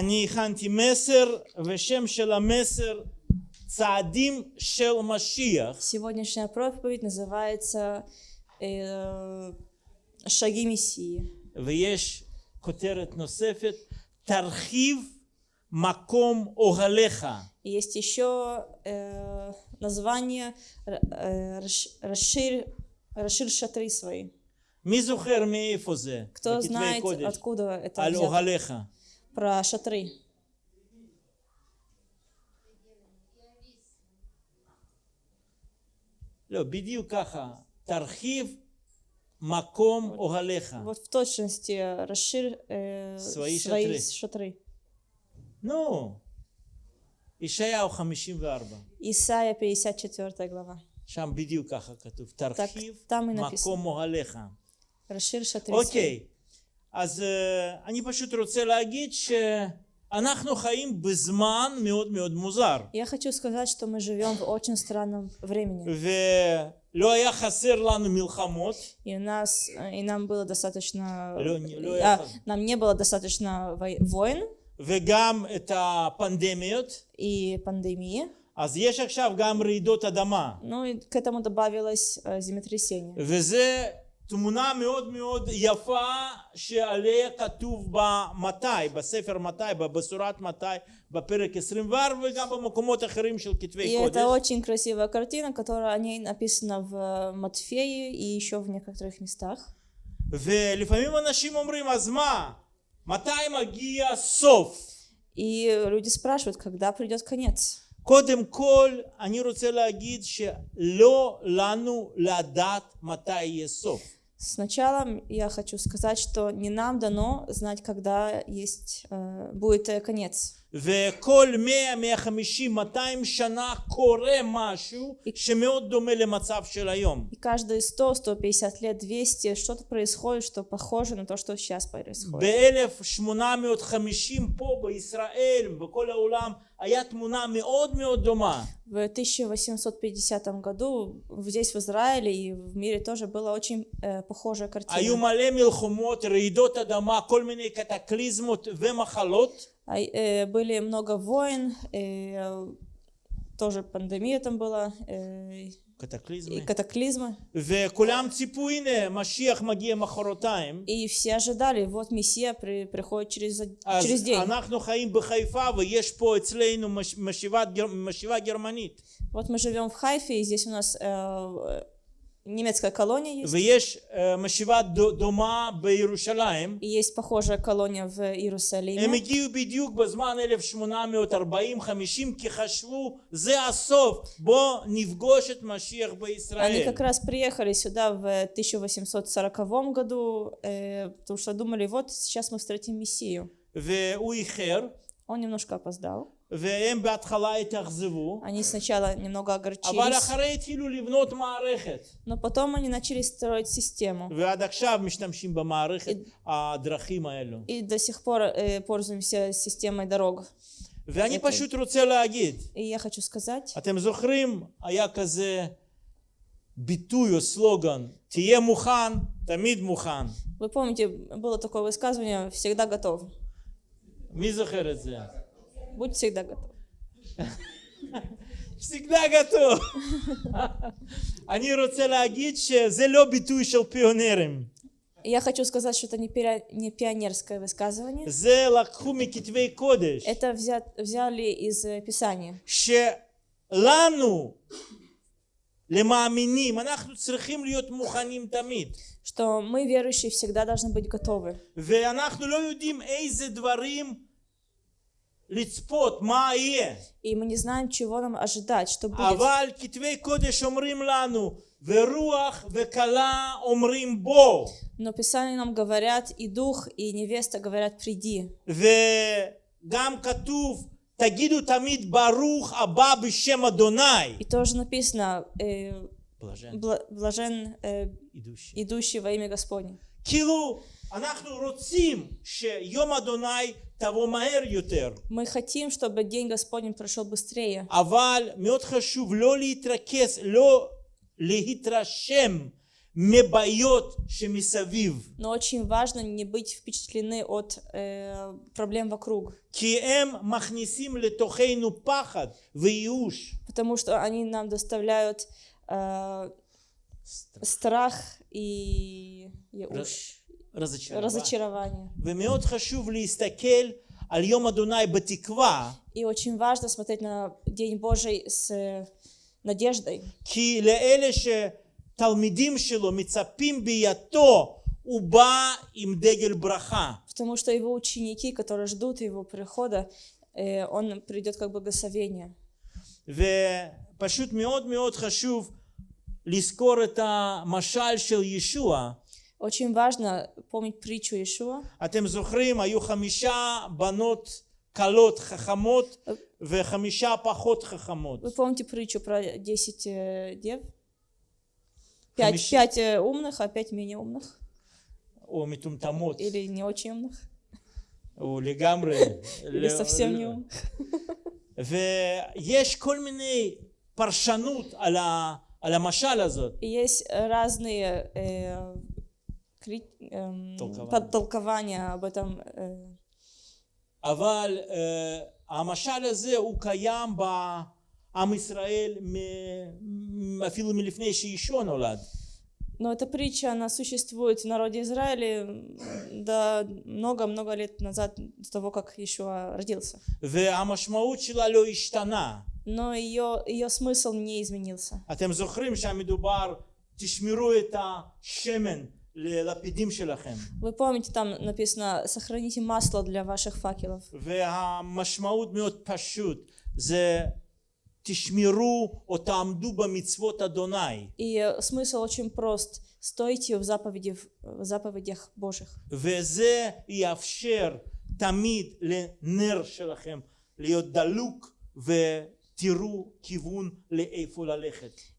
אני הכנתי מסר, ושם של המסר צעדים של משיח. Сегодняшняя проповедь называется э, «Шаги Мессии». ויש כותרת נוספת, תרחיב מקום אוהליך. И есть еще э, название р- э, расш- «Расширь, расширь шатры свои». מי זוכר מאיפה זה? Кто בכתבי знает, קודש. откуда это על взято? אוהליך. про шатры. тархив маком огалеха. Вот в точности расшир. э, свои, свои шатры. шатры. Ну, Ишая 54. Исайя 54 глава. Там бедил каха катув. Тархив, там и написано. маком огалеха. Расширь шатры. Окей. אז אה, אני פשוט רוצה להגיד שאנחנו חיים בזמן מאוד מאוד מוזר. Я хочу сказать, что мы живем в очень странном времени. ולא היה חסר לנו מלחמות. И, у нас, э, и нам было достаточно... לא- לא а, היה- нам не было достаточно вой- войн וגם את הפנדמיות. и пандемии. אז יש עכשיו גם רעידות אדמה. Ну и к этому добавилось э, землетрясение. וזה תמונה מאוד מאוד יפה שעליה כתוב במתי, בספר מתי, בבשורת מתי, בפרק 24 וגם במקומות אחרים של И כתבי קודש. это очень красивая картина, которая о ней написана в э, Матфее и еще в некоторых местах. ולפעמים אנשים אומרים, אז מה? מתי מגיע סוף? И люди спрашивают, когда придет конец. קודם כל, אני רוצה להגיד שלא לנו לדעת מתי יהיה סוף. Сначала я хочу сказать, что не нам дано знать, когда есть, э, будет э, конец. וכל 100, 150, 200 שנה קורה משהו שמאוד דומה למצב של היום. И каждые 100, 150 лет, 200 что-то происходит, что похоже на то, что сейчас происходит. ב-1850 פה בישראל, בכל העולם, היה תמונה מאוד מאוד דומה. В 1850 году здесь, в Израиле и в мире тоже была очень э, похожая היו картина. מלא מלחמות, רעידות אדמה, כל מיני קטקליזמות ומחלות. А, э, Были много войн, э, тоже пандемия там была, э, и קטקליזמי. катаклизмы. וכולם ציפו, הנה, משיח מגיע מחרתיים. И все ожидали, вот Мессия при- приходит через, אז через день. אנחנו חיים בחיפה ויש פה אצלנו מש- משיבת גר- משיבה גרמנית. Вот мы живем в Хайфе, и здесь у нас э, немецкая колония есть. ויש אה, משיבה ד- דומה בירושלים. И есть похожая колония в הם Иерусалиме. הגיעו בדיוק בזמן 1840-50 כי חשבו זה הסוף בוא נפגוש את משיח Они בישראל. как раз приехали сюда в 1840 году, э, потому что думали, вот сейчас мы встретим Мессию. והוא איחר Он немножко опоздал. והם בהתחלה התאכזבו Они сначала немного אבל огорчились, אחרי התחילו לבנות מערכת но потом они начали строить систему. ועד עכשיו משתמשים במערכת הדרכים האלו. И до сих пор э, пользуемся системой дорог. ואני אוקיי. פשוט רוצה להגיד, И я хочу сказать, אתם זוכרים היה כזה ביטוי או סלוגן, תהיה מוכן, תמיד מוכן. вы помните, было такое высказывание «всегда готов». מי זוכר את זה? Будь всегда готов. פסיגדה גטו. אני רוצה להגיד שזה לא ביטוי של פיונרים. И Я хочу сказать, что это не, пиа- не пионерское высказывание. זה לקחו מכתבי קודש. Это взят, взяли из э, Писания. שלנו, למאמינים, אנחנו צריכים להיות מוכנים תמיד. Что мы, верующие, всегда должны быть готовы. ואנחנו לא יודעים איזה דברים לצפות מה יהיה. И мы не знаем, чего нам ожидать, что будет. Но Писание нам говорят, и дух, и невеста говорят, приди. И тоже написано, э, блажен э, идущий во имя Господне. כאילו, אנחנו רוצים שיום אדוני תבוא מהר יותר, Мы хотим, чтобы день Господень прошел быстрее. אבל מאוד חשוב לא להתרכז, לא להתרשם מבעיות שמסביב, Но очень важно не быть впечатлены от э, проблем вокруг, כי הם מכניסים לתוכנו פחד וייאוש. потому что они нам доставляют э, страх и ייאוש, разочарование. разочарование. ומאוד חשוב להסתכל על יום אדוני בתקווה, И очень важно смотреть на День Божий с э, надеждой, כי לאלה שתלמידים שלו מצפים ביתו, הוא בא עם דגל ברכה. потому что его ученики, которые ждут его прихода, э, он придет как благословение. ופשוט מאוד מאוד חשוב לזכור את המשל של ישוע. Очень важно помнить притчу Иешуа. אתם זוכרים, היו חמישה בנות קלות חכמות וחמישה פחות חכמות. Вы помните притчу про 10 э, дев? Пять, Хамиш- пять э, умных, а пять менее умных. או מטומטמות, Или не очень умных. או לגמרי. Или לא- совсем не לא- умных. ויש כל מיני פרשנות על, ה, על המשל הזאת. И есть разные э, кри- эм, Толкования. подтолкования об этом. э, אבל אה, המשל הזה הוא קיים בעם ישראל מ- אפילו מלפני שישוע נולד. Но эта притча, она существует в народе Израиля м, до много-много лет назад, до того, как Иешуа родился. והמשמעות שלה לא השתנה. Но ее, ее смысл не изменился. אתם זוכרים שהמדובר, תשמרו את השמן ללפידים שלכם. Вы помните, там написано, сохраните масло для ваших факелов. והמשמעות מאוד פשוט, זה תשמרו או תעמדו במצוות אדוני. И э, смысл очень прост. Стойте в, заповеди, в заповедях Божьих. וזה יאפשר תמיד לנר שלכם להיות דלוק ותראו כיוון לאיפה ללכת.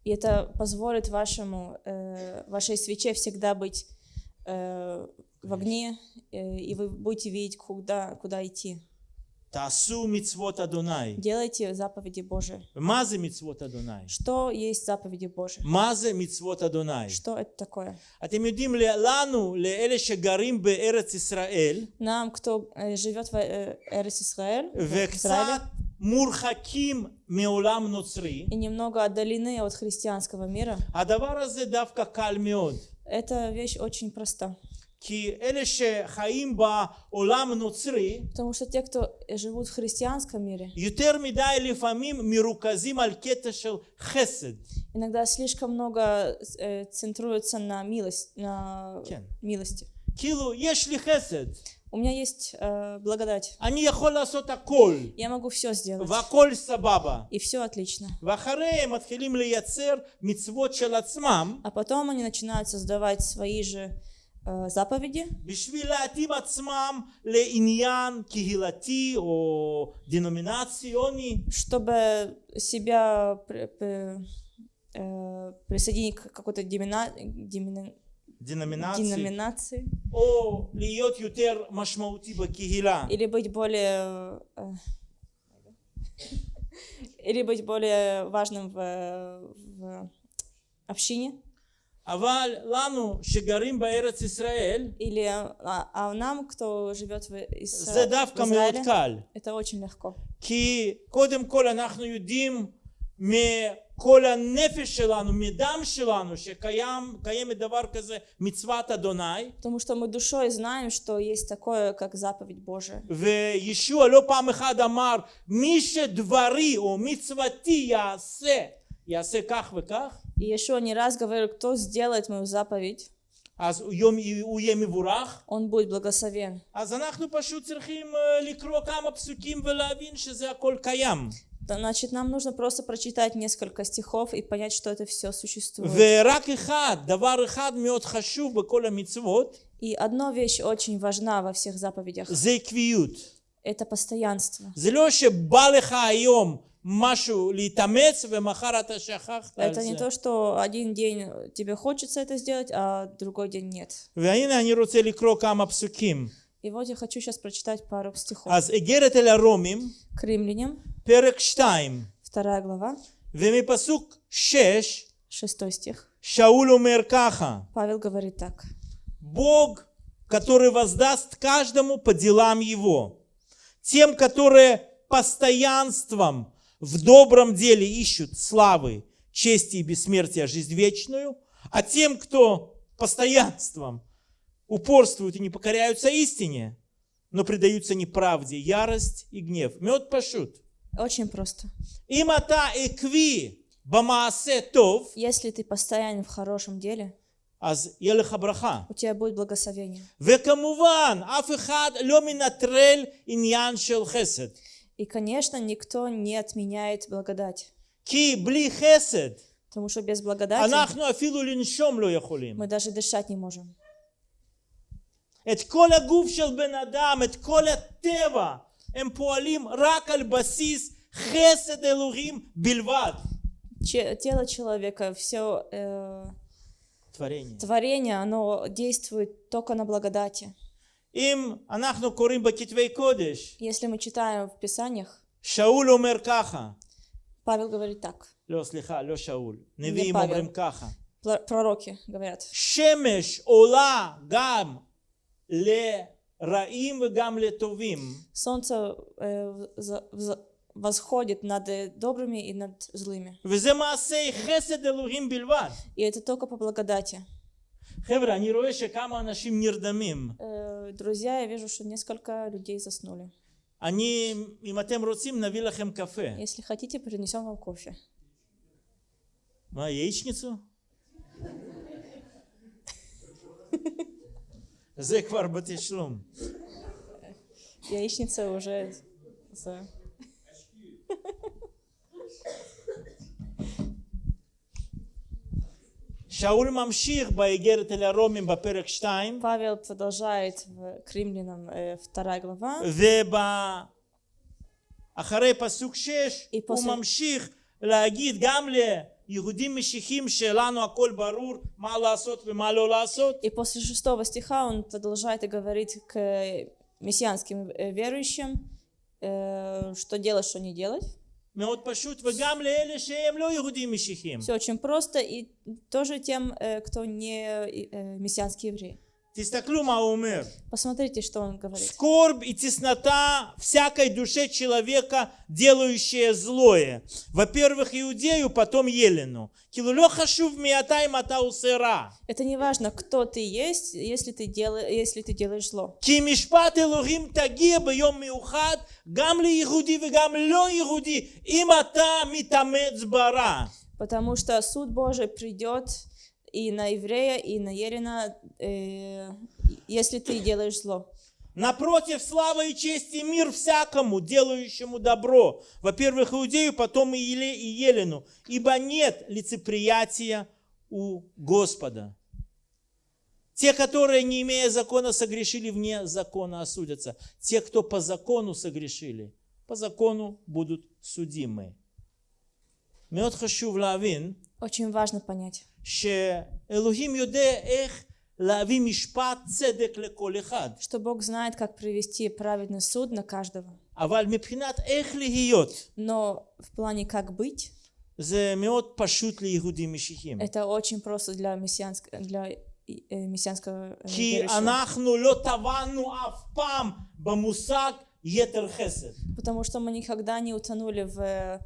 И это позволит вашему, э, вашей свече всегда быть э, в огне, э, и вы будете видеть, куда, куда идти. Тасу мицвот Адонай. Делайте заповеди Божии. Мазе мицвот Адонай. Что есть заповеди Божии? Мазе мицвот Адонай. Что это такое? Атем юдим ле лану ле эле шегарим бе эрец Исраэль. Нам, кто э, живет в э, эрец Исраэль וקצת Израиле, מורחקים מעולם נוצרי, и немного отдалены от христианского мира, הדבר הזה דווקא קל מאוד. эта вещь очень проста. כי אלה שחיים בעולם נוצרי, Потому что те, кто живут в христианском мире, יותר מדי לפעמים מרוכזים על קטע של חסד. иногда слишком много э, центруются на милость, на כן. милости. כאילו, יש לי חסד, У меня есть э, благодать. Я могу все сделать. И все отлично. А потом они начинают создавать свои же э, заповеди. Чтобы себя э, присоединить к какой-то демина, דנומינציה, деноминации או להיות יותר משמעותי בקהילה. или быть более э, или быть более важным в, в общине אבל לנו שגרים בארץ ישראל, или а, а нам кто живет в, Ис- זה в דווקא מאוד Израиле קל. это очень легко כי קודם כל אנחנו יודעים מכל הנפש שלנו, מדם שלנו, שקיימת דבר כזה מצוות אדוני, потому что мы душой знаем что есть такое как заповедь Божия וישוע לא פעם אחת אמר, מי שדברי או מצוותי יעשה, יעשה כך וכך, и Иешуа не раз говорил кто сделает мою заповедь אז הוא יום- הוא יהיה מבורך. он будет благословен אז אנחנו פשוט צריכים אה, לקרוא כמה פסוקים ולהבין שזה הכל קיים. Значит, нам нужно просто прочитать несколько стихов и понять, что это все существует. И одна вещь очень важна во всех заповедях. Это постоянство. Это не то, что один день тебе хочется это сделать, а другой день нет. והנה אני רוצה לקרוא כמה פסוקים. И вот я хочу сейчас прочитать пару стихов. אז איגרת אל הרומים, К римлянам, פרק 2, вторая глава, ומפסוק 6 Шестой стих. שאול אומר ככה, Павел говорит так. Бог, который воздаст каждому по делам его, тем, которые постоянством в добром деле ищут славы, чести и бессмертия, жизнь вечную, а тем, кто постоянством упорствуют и не покоряются истине, но предаются неправде, ярость и гнев. Мед пашут. Очень просто. אם אתה עקבי במעשה טוב, Если ты постоянен в хорошем деле, אז יהיה לך ברכה. у тебя будет благословение. וכמובן, אף אחד לא מנטרל עניין של חסד. И, конечно, никто не отменяет благодать. כי בלי חסד, Потому что без благодати אנחנו אפילו לנשום לא יכולים. мы даже дышать не можем. את כל הגוף של בן אדם, את כל הטבע, הם פועלים רק על בסיס חסד אלוהים בלבד. Тело человека, все э, творение. творение, оно действует только на благодати. אם אנחנו קוראים בכתבי קודש, Если мы читаем в Писаниях, שאול אומר ככה, Павел говорит так. לא, סליחה, לא שאול. נביאים אומרים ככה. Пророки говорят. שמש עולה גם солнце э, вза- вза- восходит над э, добрыми и над злыми. וזה מעשי חסד אלוהים בלבד. И это только по благодати. חבר'ה, אני רואה שכמה אנשים נרדמים. Э, Друзья, я вижу, что несколько людей заснули. אני, אם אתם רוצים, נביא לכם קפה. Если хотите, принесем вам кофе. מה, яичницу? זה כבר בתשלום. Яичница уже за... שאול ממשיך באיגרת אל הרומים בפרק 2, Павел продолжает в к римлянам э, вторая глава. ואחרי פסוק 6 И הוא после- ממשיך להגיד גם ליהודים משיחים שלנו הכל ברור מה לעשות ומה לא לעשות. И после шестого стиха он продолжает и говорит к мессианским э, верующим, э, что делать, что не делать. מאוד פשוט, וגם לאלה שהם לא יהודים משיחים. Все очень просто, и тоже тем, э, кто не э, мессианские Посмотрите, что он говорит. Скорбь и теснота всякой душе человека, делающее злое. Во-первых, иудею, потом елену. Это не важно, кто ты есть, если ты, дел... если ты делаешь зло. Потому что суд Божий придет и на еврея, и на Ерина, э, если ты делаешь зло. Напротив славы и чести мир всякому, делающему добро. Во-первых, Иудею, потом и, Еле, и Елену. Ибо нет лицеприятия у Господа. Те, которые, не имея закона, согрешили вне закона, осудятся. Те, кто по закону согрешили, по закону будут судимы. Очень важно понять. Что Бог знает, как привести праведный суд на каждого. Но в плане как быть, это очень просто для э, мессианского, э, для мессианского Потому что мы никогда не утонули в э,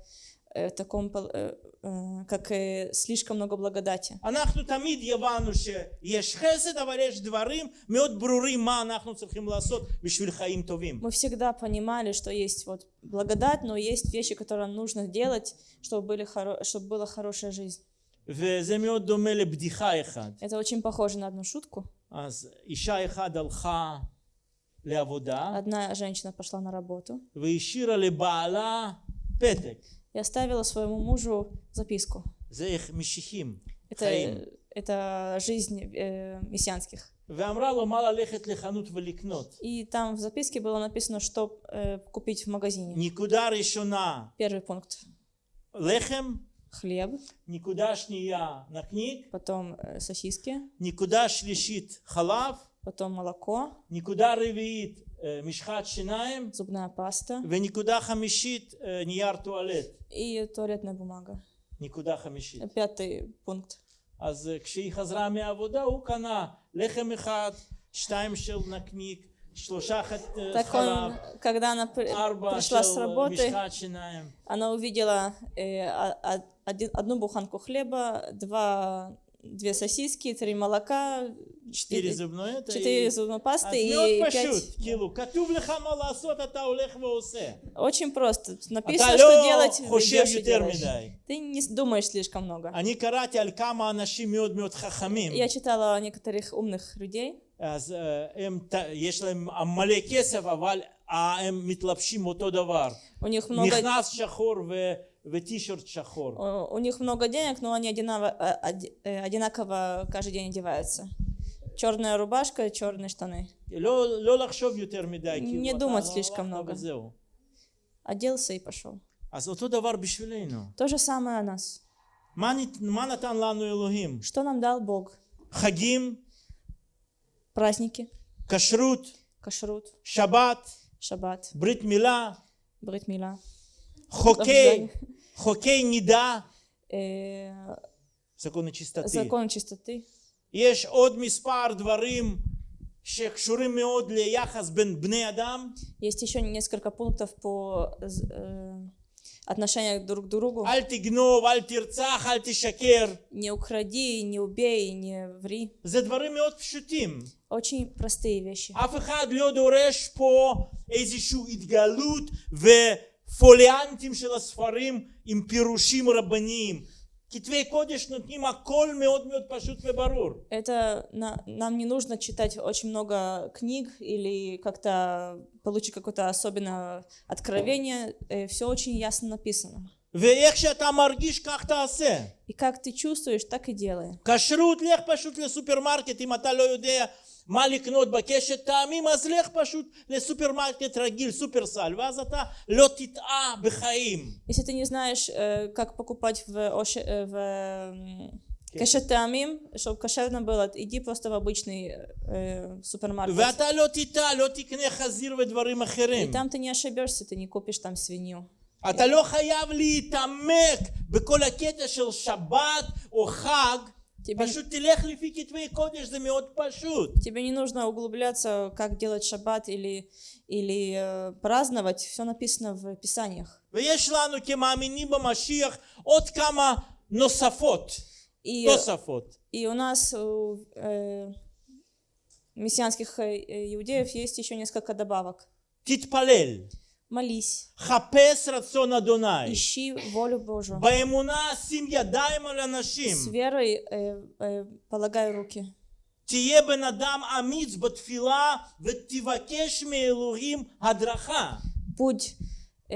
э, э, таком, пол- э, э, как э, слишком много благодати. אנחנו תמיד יבנו שיש חסד, אבל יש דברים מאוד ברורים מה אנחנו צריכים לעשות בשביל חיים טובים. Мы всегда понимали, что есть вот благодать, но есть вещи, которые нужно делать, чтобы, были хоро... чтобы была хорошая жизнь. וזה מאוד דומה לבדיחה אחד. Это очень похоже на одну шутку. אז אישה אחת הלכה לעבודה Одна женщина пошла на работу והשאירה לבעלה פתק. и оставила своему мужу записку. Это, это жизнь э, мессианских. И там в записке было написано, что э, купить в магазине. Никудар еще на. Первый пункт. Лехем. Хлеб. на книг. Потом э, сосиски. Никуда шлишит халав. Потом молоко. Никуда ревиит משחת שיניים, зубная паста ונקודה חמישית, אה, נייר טואלט. и туалетная бумага. נקודה חמישית. Пятый пункт. אז אה, כשהיא חזרה מהעבודה הוא קנה לחם אחד, שתיים של נקניק, שלושה ח- אה, Так חלב, он, когда она при- ארבע пришла с של אה, работы, משחת שיניים. она увидела э, а- а- один- одну буханку хлеба, два, две сосиски, три молока, четыре и- зубной это четыре и- зубной אז пасты מאוד и פשוט, пять. כאילו, כתוב לך מה לעשות, אתה הולך ועושה. Очень просто. אתה Написано, что לא делать, חושב идешь и יותר делаешь. מדי. Ты не с- думаешь слишком много. אני קראתי על כמה אנשים מאוד מאוד חכמים, Я читала о некоторых умных людей, אז אה, הם, ת- יש להם מלא כסף, אבל אה, הם מתלבשים אותו דבר. у них много, מכנס שחור ו- וטישרט שחור. У них много денег, но они э, э, одинаково, каждый день одеваются. Черная рубашка, черные штаны. Не думать слишком много. Оделся и пошел. То же самое о нас. Что нам дал Бог? Хагим. Праздники. Кашрут. Кашрут. Шаббат. Шаббат. Бритмила. Бритмила. Хоккей мила, חוקי, חוקי נידה, э, законы чистоты. закон чистоты. יש עוד מספר דברים שקשורים מאוד ליחס בין בני אדם. Есть еще несколько пунктов по э, отношению друг к другу. אל תגנוב, אל תרצח, אל תשקר. Не укради, не убей, не ври. זה דברים מאוד פשוטים. Очень простые вещи. אף אחד לא דורש פה איזושהי התגלות ופוליאנטים של הספרים עם פירושים רבניים. כתבי קודש נותנים הכל מאוד מאוד פשוט וברור. Это на- нам не нужно читать очень много книг или как-то получить какое-то особенное откровение. все очень ясно написано. ואיך שאתה מרגיש כך תעשה. И как ты чувствуешь, так и делай. כשרות, לך פשוט לסופרמרקט אם אתה לא יודע מה לקנות בקשת טעמים, אז לך פשוט לסופרמרקט רגיל, סופרסל, ואז אתה לא תטעה בחיים. Если ты не знаешь, э, как покупать в, Оше- э, в м, кашетамим, чтобы кошерно было, иди просто в обычный э, супермаркет. ואתה לא תטעה, לא תקנה חזיר ודברים И אחרים. там ты не ошибешься, ты не купишь там свинью. אתה לא חייב להתעמק בכל הקטע של שבת או חג, Тебе... Тебе не нужно углубляться, как делать шаббат или, или э, праздновать. Все написано в Писаниях. И, э, и у нас э, мессианских э, иудеев есть еще несколько добавок. Титпалель. Молись, חפש רצון אדוני. ищи волю Божию. באמונה שים ידיים על אנשים. С верой э, э, полагай руки. תהיה בן אדם אמיץ בתפילה ותבקש מאלוהים הדרכה. Будь э,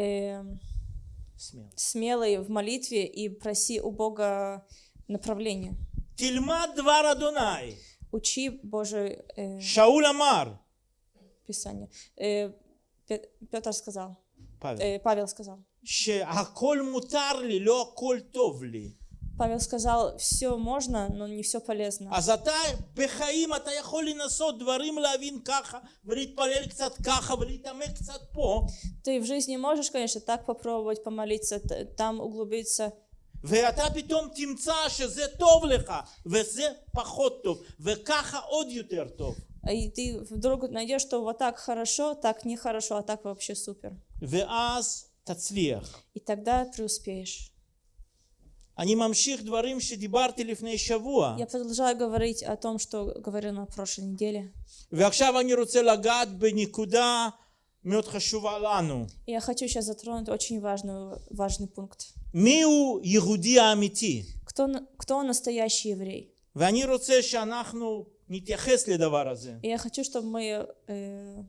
סמל. смелый в молитве и проси у Бога направления. תלמד דבר אדוני. Учи Божие э, שאול אמר, Писание. Э, Пе- Петр сказал, פאבל, э, Павел сказал. שהכל מותר לי, לא הכל טוב לי. Павел сказал, все можно, но не все полезно. אז אתה בחיים אתה יכול לנסות דברים להבין ככה ולהתפלל קצת ככה ולהתעמק קצת פה Ты в жизни можешь, конечно, так попробовать помолиться, т- там углубиться, ואתה פתאום תמצא שזה טוב לך וזה פחות טוב וככה עוד יותר טוב и ты вдруг найдешь, что вот так хорошо, так нехорошо, а так вообще супер. ואז תצליח. И тогда преуспеешь. אני ממשיך דברים שדיברתי לפני שבוע Я продолжаю говорить о том, что говорил на прошлой неделе. ועכשיו אני רוצה לגעת בנקודה מאוד חשובה לנו. И я хочу сейчас затронуть очень важный, важный пункт. מיהו יהודי האמיתי? Кто, на- кто настоящий еврей? ואני רוצה שאנחנו נתייחס לדבר הזה. И я хочу, чтобы мы э,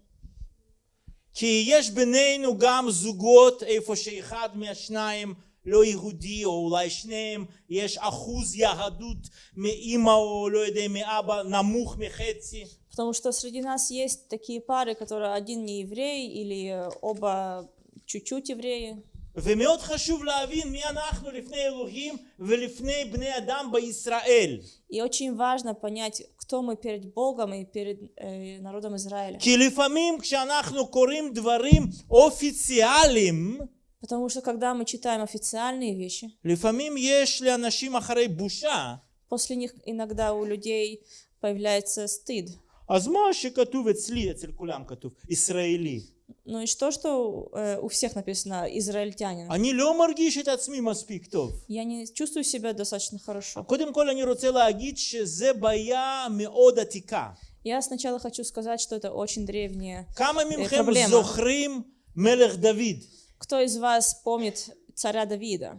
כי יש בינינו גם זוגות איפה שאחד מהשניים לא יהודי או אולי שניהם יש אחוז יהדות מאימא או לא יודע מאבא נמוך מחצי Потому что среди нас есть такие пары, которые один не еврей или э, оба чуть-чуть евреи. ומאוד חשוב להבין מי אנחנו לפני אלוהים ולפני בני אדם בישראל И очень важно понять, кто мы перед Богом и перед э, народом Израиля. כי לפעמים כשאנחנו קוראים דברים אופיציאליים Потому что когда мы читаем официальные вещи, לפעמים יש לאנשים אחרי בושה, после них иногда у людей появляется стыд. אז מה שכתוב אצלי, אצל כולם כתוב, ישראלי. Ну и что, что э, у всех написано израильтянин? אני לא מרגיש את עצמי מספיק טוב. Я не чувствую себя достаточно хорошо. קודם כל אני רוצה להגיד שזה בעיה מאוד עתיקה. Я сначала хочу сказать, что это очень древнее. כמה מכם проблема. זוכרים מלך דוד? Кто из вас помнит царя Давида?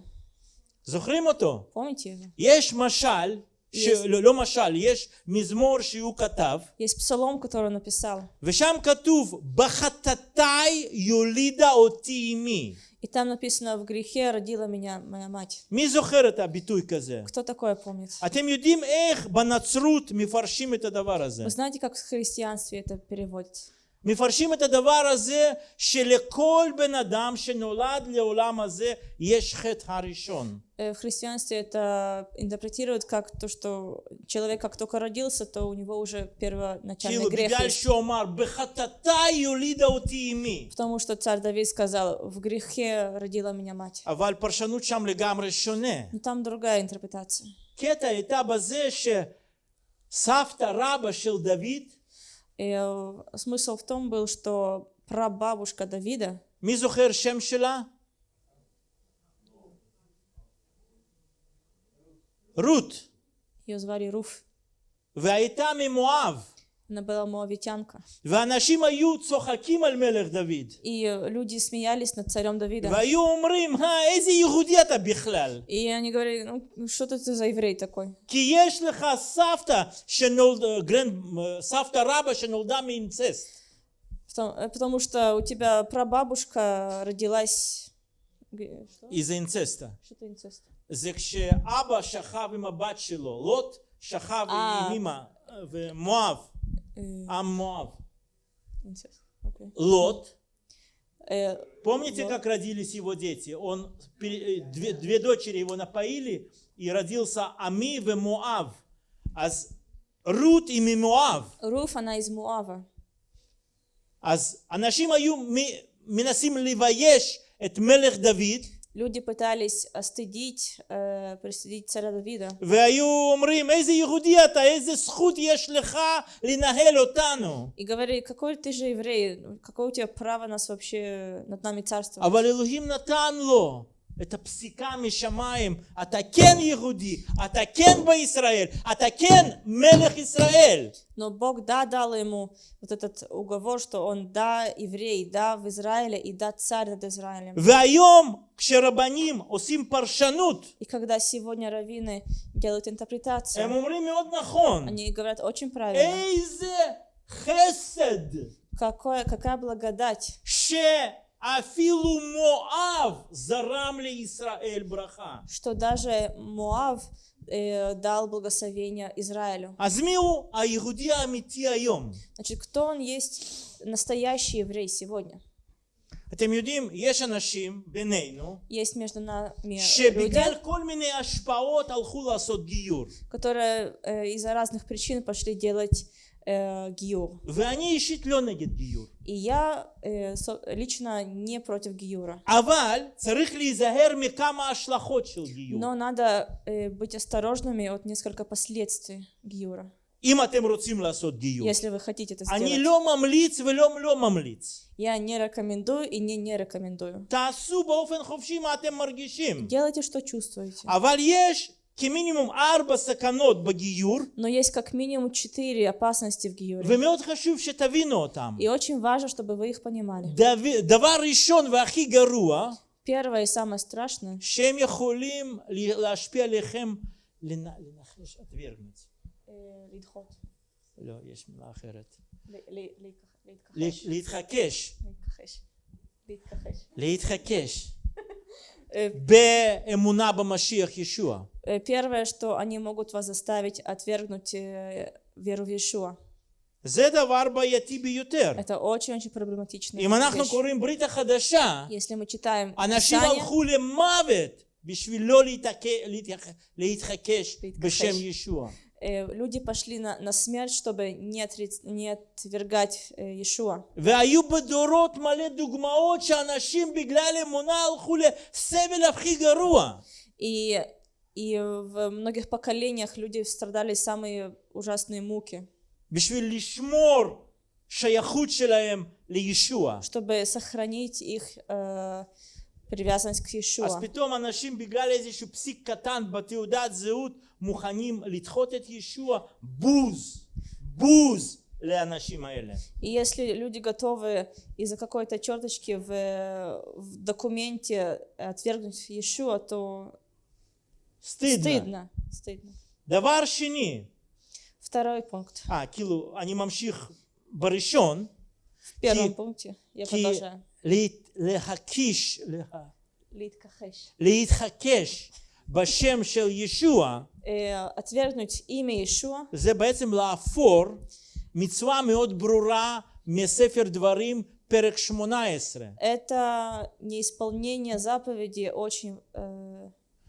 זוכרים אותו? Помните его? יש משל, ש... יש. לא, לא משל, יש מזמור שהוא כתב, Есть псалом, который он написал. ושם כתוב, בחטאתי יולידה אותי אמי. И там написано, в грехе родила меня моя мать. מי זוכר את הביטוי כזה? Кто такое помнит? אתם יודעים איך בנצרות מפרשים את הדבר הזה? Вы знаете, как в христианстве это переводится? מפרשים את הדבר הזה שלכל בן אדם שנולד לעולם הזה יש חטא הראשון. Э, В христианстве это интерпретируют как то, что человек как только родился, то у него уже первоначальный כאילו грех בגלל есть. שהוא אמר בחטאתי יולידה אותי אמי. Потому что царь Давид сказал, в грехе родила меня мать. אבל פרשנות שם לגמרי שונה. Но там другая интерпретация. קטע הייתה בזה שסבתא רבא של דוד, И э, смысл в том был, что прабабушка Давида, מי זוכר שם שלה? רות, ее звали Руф, והייתה ממואב, она была моавитянка. ואנשים היו צוחקים על מלך דוד, И э, люди смеялись над царем Давидом. והיו אומרים, "אה, איזה יהודי אתה בכלל? И они говорили, ну что ты за еврей такой? כי יש לך סבתא שנולדה, גרנד, סבתא רבא שנולדה מאינצסט. Потому, э, потому что у тебя прабабушка родилась... г- Что? איזה אינצסטה. Что-то инцест. זה כשאבא שכב עם הבת שלו, לוט שכב אה. עם אמא, ומואב, э, Аммав, Лот. Э, Помните, как родились его дети? Он, э, две, две дочери его напоили, и родился Ами в Муав. Аз Рут и Мимуав. Руф, она из Муава. Аз анашим аю минасим ливаеш эт мелех Давид. Люди пытались стыдить, э, пристыдить царя Давида. И говорили, какой ты же еврей, какое у тебя право нас вообще над нами царствовать? אבל אלוהים נתן לו את הפסיקה משמיים, אתה כן יהודי, אתה כן בישראל, אתה כן מלך ישראל. Но Бог, да, дал ему вот этот уговор, что он, да, еврей, да, в Израиле, и да, царь над Израилем. והיום כשרבנים עושים פרשנות, И когда сегодня раввины делают интерпретацию, הם אומרים מאוד נכון, они говорят очень правильно. איזה חסד, Какое, какая благодать, שאפילו מואב זרם לישראל ברכה. что даже Муав э, дал благословение Израилю. אז מיהו היהודי האמיתי היום? Значит, кто он есть настоящий еврей сегодня? אתם יודעים, יש אנשים בינינו, Есть между нами люди, שבגלל כל מיני השפעות הלכו לעשות גיור. которые э, из-за разных причин пошли делать э, гиюр. ואני אישית לא נגד גיור. И я э, со- лично не против гиюра. אבל צריך להיזהר מכמה השלכות של גיור. Но надо э, быть осторожными от несколько последствий гиюра, אם אתם רוצים לעשות גיור. если вы хотите это אני сделать. לא ממליץ ולא לא ממליץ. Я не рекомендую и не не рекомендую. תעשו באופן חופשי מה אתם מרגישים. Делайте, что чувствуете. אבל יש כמינימום ארבע סכנות בגיור, Но есть как минимум четыре опасности в гиюре. ומאוד חשוב שתבינו אותם. И очень важно, чтобы вы их понимали. דו- דבר ראשון והכי גרוע, Первое и самое страшное, שהם יכולים ל- להשפיע עליכם, לנ- לנחש, отвергнуть. לא, יש מילה אחרת. ל- להתחקש. להתחקש. Первое, что они могут вас заставить отвергнуть э, веру в Иешуа. זה דבר בעייתי ביותר. Это очень-очень проблематично. אם אנחנו קוראים ברית החדשה, Если мы читаем אנשים Писание, הלכו למוות בשביל לא להתעק- להתייח- להתחקש להתכחש. בשם ישוע. э, люди пошли на, на смерть, чтобы не, отри- не отвергать э, Иешуа. והיו בדורות מלא דוגמאות שאנשים בגלל אמונה הלכו לסבל הכי גרוע. И, и в многих поколениях люди страдали самые ужасные муки, בשביל לשמור שייכות שלהם לישוע. чтобы сохранить их э, привязанность к אז Иешуа. פתאום אנשים בגלל איזשהו פסיק קטן בתעודת זהות מוכנים לדחות את ישוע, בוז, בוז לאנשים האלה. И если люди готовы из-за какой-то черточки в, в документе отвергнуть Иешуа, то סטידנה. стыдно. стыдно. דבר שני, Второй пункт. אה, כאילו, אני ממשיך בראשון, В первом Ки- пункте я ки- продолжаю. לה- להקיש, לה- Литкахеш. להתחקש בשם של ישוע, Э, отвергнуть имя Иешуа זה בעצם לעפור מצווה מאוד ברורה מספר דברים, פרק 18. это неисполнение заповеди, очень э,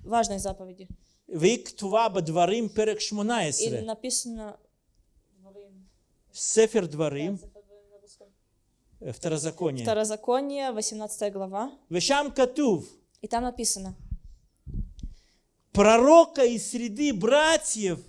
важной заповеди. והיא כתובה בדברים, פרק И 18. написано ספר דברים, Э, Второзаконие. Второзаконие, 18 глава. Вешам Катув. И там написано. Пророка из среды братьев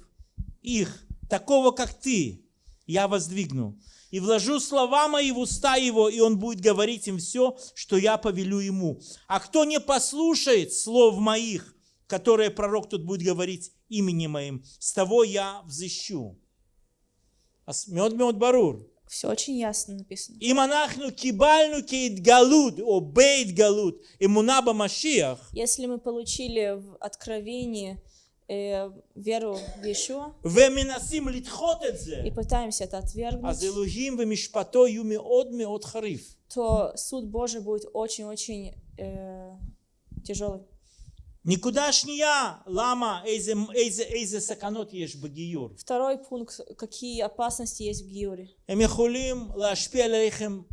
их, такого как ты, я воздвигну. И вложу слова мои в уста его, и он будет говорить им все, что я повелю ему. А кто не послушает слов моих, которые пророк тут будет говорить именем моим, с того я взыщу. Мед мед барур. Все очень ясно написано. Если мы получили в откровении э, веру в Иешуа и пытаемся это отвергнуть, то суд Божий будет очень-очень э, тяжелый. Никуда шния, лама, эйзе, эйзе, эйзе саканот ешь бгиюр. Второй пункт, какие опасности есть в гиюре. Эмихулим лашпи алейхем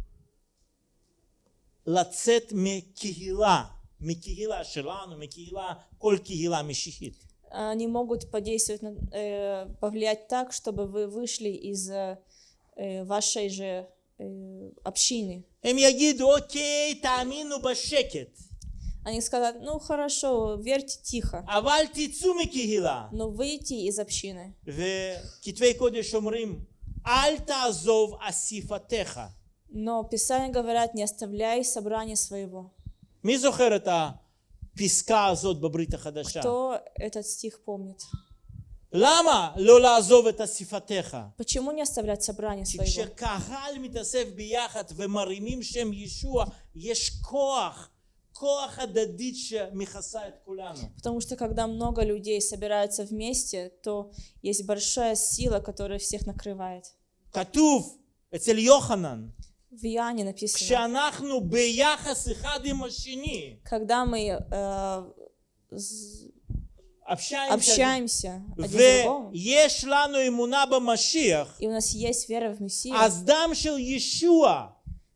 лацет ме кигила, ме кигила шелану, ме кигила, коль кигила мишихит. Они могут подействовать, э, повлиять так, чтобы вы вышли из э, э вашей же э, общины. Им ягиду, окей, тамину башекет. Они скажут, ну хорошо, верьте тихо, אבל תצאו מקהילה. но выйти из общины. וכתבי קודש אומרים, אל תעזוב אסיפתך. Но Писания говорят, не оставляй собрание своего. מי זוכר את הפסקה הזאת בברית החדשה? Кто этот стих помнит? למה לא לעזוב את אסיפתך? Почему не оставлять собрание כי своего? כשקהל מתאסף ביחד ומרימים שם ישוע, יש כוח, כוח הדדית שמכסה את כולנו. Потому что когда много людей собираются вместе, то есть большая сила, которая всех накрывает. כתוב אצל יוחנן, В Иоанне написано, כשאנחנו ביחס אחד עם השני, когда мы э, з- общаемся, общаемся один с другом, ויש לנו אמונה במשיח, и у нас есть вера в Мессию, אז דם של ישוע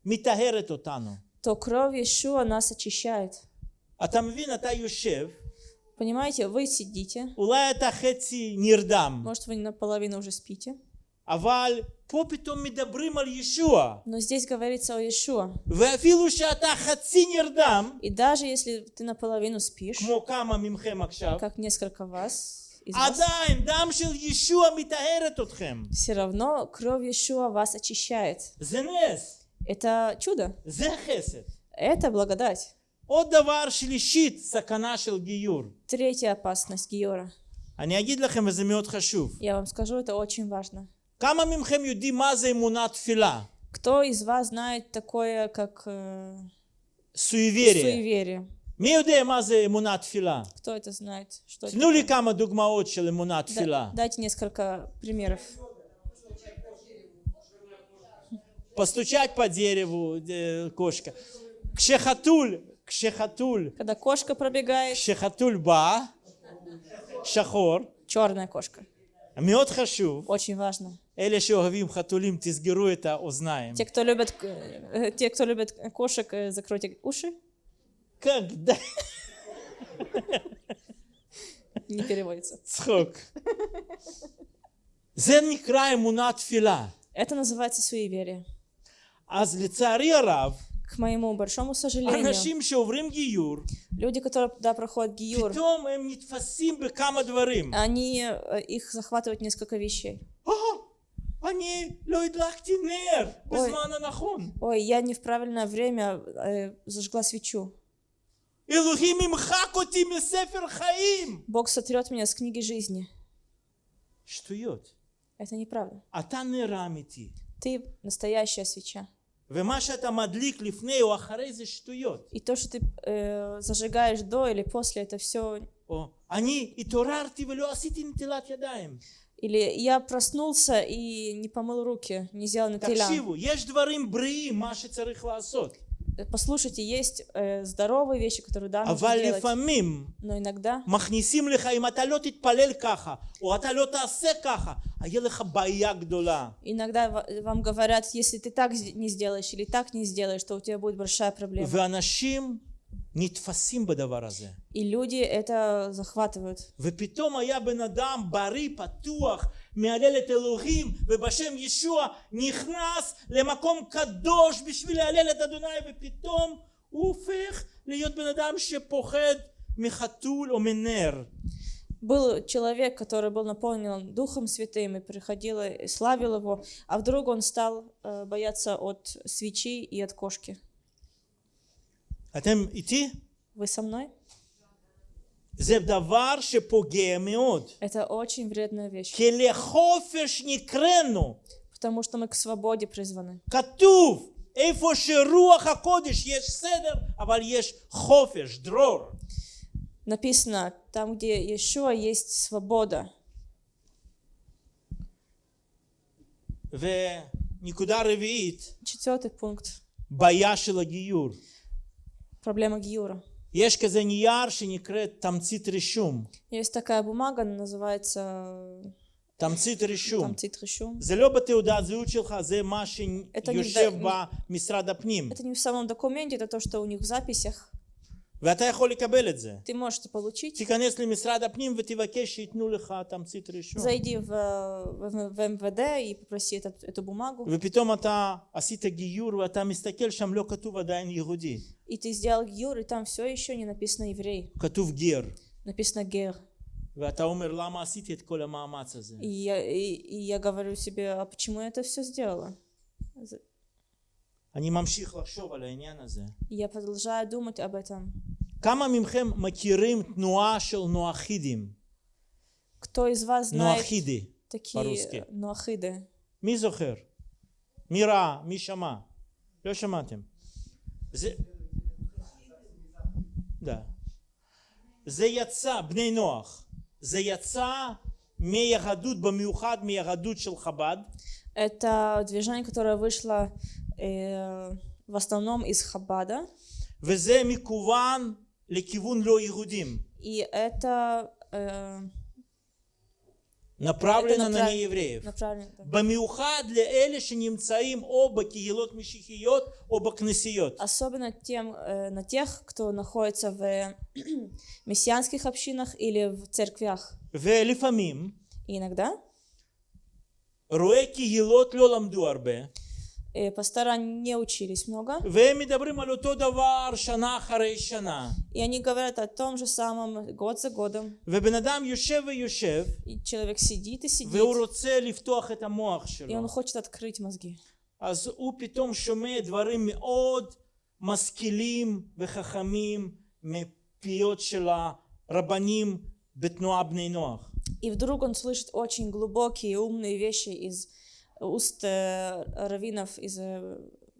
מטהרת אותנו. то кровь Иешуа нас очищает. אתה מבין, אתה יושב, Понимаете, вы сидите, אולי אתה חצי נרדם, может, вы наполовину уже спите, אבל פה פתאום מדברים על ישוע. но здесь говорится о Иешуа. ואפילו שאתה חצי נרדם, И даже если ты наполовину спишь, כמו כמה מכם עכשיו, как несколько вас, из вас, עדיין דם של ישוע מטהרת אתכם. все равно кровь Иешуа вас очищает. זה נס, Это чудо, זה חסד. это благодать. עוד דבר שלישית, סכנה של גיור. Третья опасность Гиора. אני אגיד לכם וזה מאוד חשוב. Я вам скажу, это очень важно. כמה מכם יודעים מה זה אמונת תפילה? Кто из вас знает такое, как э, סויבריה. суеверие? מי יודע מה זה אמונת תפילה? Кто это знает? Что это תנו לי такое? כמה דוגמאות של אמונת Да- תפילה. дайте несколько примеров. постучать по дереву э, кошка. Кшехатуль, кшехатуль. Когда кошка пробегает. Кшехатуль ба, шахор. Черная кошка. Мед хашу. Очень важно. Или Эле говорим хатулим ты тизгеру это узнаем. Те, кто любят, э, те, кто любят кошек, э, закройте уши. Когда? Не переводится. Цхок. Зен не краем фила. Это называется суеверие. אז לצערי הרב, К моему большому сожалению, אנשים שעוברים גיור, люди, которые да, проходят гиюр, פתאום הם נתפסים בכמה דברים. они, э, их захватывают несколько вещей. "אה, אני לא הדלקתי נר בזמן הנכון. Ой, я не в правильное время э, зажгла свечу. אלוהים ימחק אותי מספר חיים. Бог сотрет меня с книги жизни. שטויות. Это неправда. אתה נר האמיתי. Ты настоящая свеча. И то, что ты э, зажигаешь до или после, это все... Или я проснулся и не помыл руки, не сделал на תקשיבו, יש דברים בריאים מה שצריך לעשות. Послушайте, есть э, здоровые вещи, которые да, нужно אבל делать. לפעמים Но иногда מכניסים לך, אם אתה לא תתפלל ככה, או אתה לא תעשה ככה, היה לך בעיה גדולה. Иногда ва- вам говорят, если ты так с- не сделаешь или так не сделаешь, то у тебя будет большая проблема. ואנשים נתפסים בדבר הזה. И люди это захватывают. ופתאום היה בן אדם בריא, פתוח, מהלל את אלוהים, ובשם ישוע נכנס למקום קדוש בשביל להלל את אדוני, ופתאום הוא הופך להיות בן אדם שפוחד מחתול או מנר. Был человек, который был наполнен Духом Святым и приходил и славил его, а вдруг он стал э, бояться от свечи и от кошки. אתם איתי? Вы со мной? זה דבר שפוגע מאוד. Это очень вредная вещь, כי לחופש נקראנו. потому что мы к свободе призваны. כתוב, איפה שרוח הקודש יש סדר, אבל יש חופש, דרור. Написано, там, где Иешуа, есть свобода. ונקודה רביעית, Четвертый пункт. בעיה של הגיור. Проблема Гиура. יש כזה נייר שנקראת תמצית רישום. Есть такая бумага, она называется תמצית רישום. тамцит решум. זה לא בתעודת זהות שלך, זה מה Это не שיושב в- במשרד הפנים. Это не в самом документе, это то, что у них в записях. Ты можешь это получить. תיכנס למשרד הפנים ותבקש שייתנו לך תמצית רישום. Зайди в, в, в МВД и попроси этот- эту бумагу. ופתאום אתה עשית גיור ואתה מסתכל שם לא כתוב עדיין יהודי, И ты сделал гиур, и там все еще не написано еврей. כתוב גר. Написано гер. ואתה אומר למה עשיתי את כל המאמץ הזה? И я, и, и я говорю себе, а почему я это все сделала? За- אני ממשיך לחשוב על העניין הזה. И я продолжаю думать об этом. כמה מכם מכירים תנועה של נואחידים? Кто из вас знает נואחידי. такие по-русски. нуахиды? מי זוכר? מי ראה? מי שמע? לא שמעתם. זה... דה. זה יצא, בני נוח, זה יצא מיהדות, במיוחד מיהדות של חב"ד, Это движение, которое вышло э, в основном из Хабада. וזה מכוון לכיוון לא יהודים. И это э, направлено Это на направ- неевреев. направлено... да. במיוחד לאלה שנמצאים או בקהילות משיחיות או בכנסיות. Особенно тем, э, на тех, кто находится в мессианских общинах или в церквях. ולפעמים И иногда רואי קהילות לא למדו הרבה, э, пастора не учились много, והם מדברים על אותו דבר שנה אחרי שנה. и они говорят о том же самом год за годом. ובן אדם יושב ויושב, И человек сидит и сидит, והוא רוצה לפתוח את המוח и שלו. он хочет открыть мозги. אז הוא פתאום שומע דברים מאוד משכילים וחכמים מפיות של הרבנים בתנועה בני נוח. И вдруг он слышит очень глубокие и умные вещи из уст раввинов из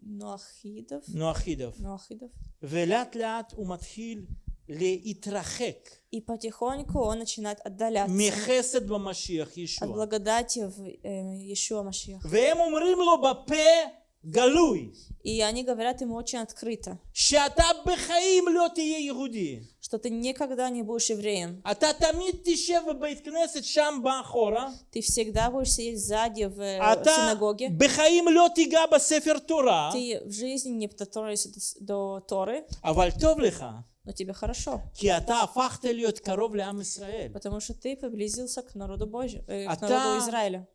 נואחידוב. נואחידוב. נואחידוב. ולאט לאט הוא מתחיל להתרחק. И потихоньку он начинает отдаляться. מחסד במשיח ישוע. От благодати в э, Иешуа Машиах. והם אומרים לו בפה גלוי. И они говорят ему очень открыто. שאתה בחיים לא תהיה יהודי. что ты никогда не будешь евреем. Ты всегда будешь сидеть сзади в э, синагоге. Ты в жизни не дотронулся до Торы. Но тебе хорошо. Потому что ты приблизился к народу Божию, э, к народу Израиля.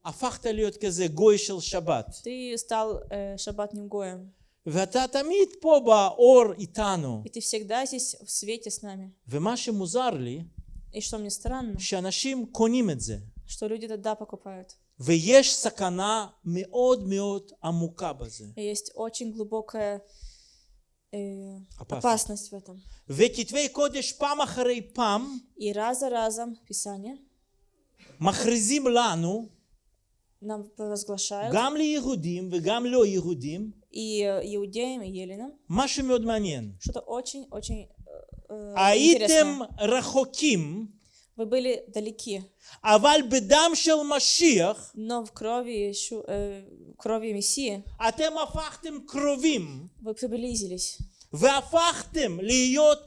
Ты стал э, гоем. ואתה תמיד פה באור איתנו. и ты всегда здесь в свете с нами. ומה שמוזר לי, И что мне странно, שאנשים קונים את זה. что люди тогда покупают. ויש סכנה מאוד מאוד עמוקה בזה. И есть очень глубокая э, Опасность. опасность в этом. וכתבי קודש פעם אחרי פעם И раз за разом Писание מכריזים לנו, нам провозглашают, גם ליהודים וגם לא יהודים, и э, иудеям, и еленам, משהו מאוד מעניין. что-то очень-очень э, הייתם интересное. רחוקים, Вы были далеки, אבל בדם של משיח но в крови, Иешу- э, крови Мессии אתם הפכתם קרובים, вы приблизились. והפכתם להיות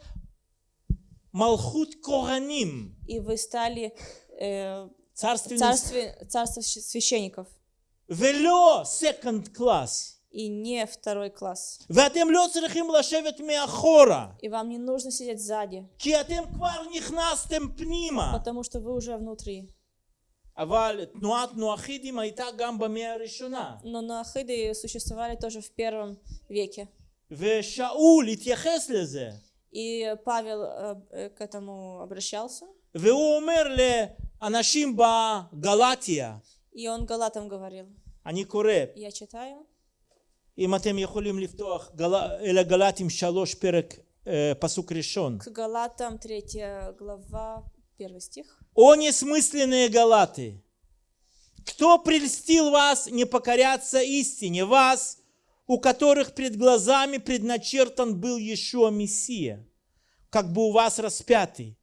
מלכות כהנים, И вы стали э, царственный, царстве, царство щ- священников. ולא second class. И не второй класс. ואתם לא צריכים לשבת מאחורה, И вам не нужно сидеть сзади, כי אתם כבר נכנסתם פנימה. потому что вы уже внутри. אבל תנועת נואחידים הייתה גם במאה הראשונה. Но нахиды существовали тоже в первом веке. ושאול התייחס לזה. И Павел э, э, к этому обращался. והוא אומר לאנשים בגלטיה, И он галатам говорил. אני קורא, Я читаю. אם אתם יכולים לפתוח גל... אל הגלטים שלוש פרק אה, פסוק ראשון. К Галатам, 3 глава, 1 стих. О несмысленные галаты! Кто прельстил вас не покоряться истине? Вас, у которых пред глазами предначертан был Иешуа Мессия, как бы у вас распятый.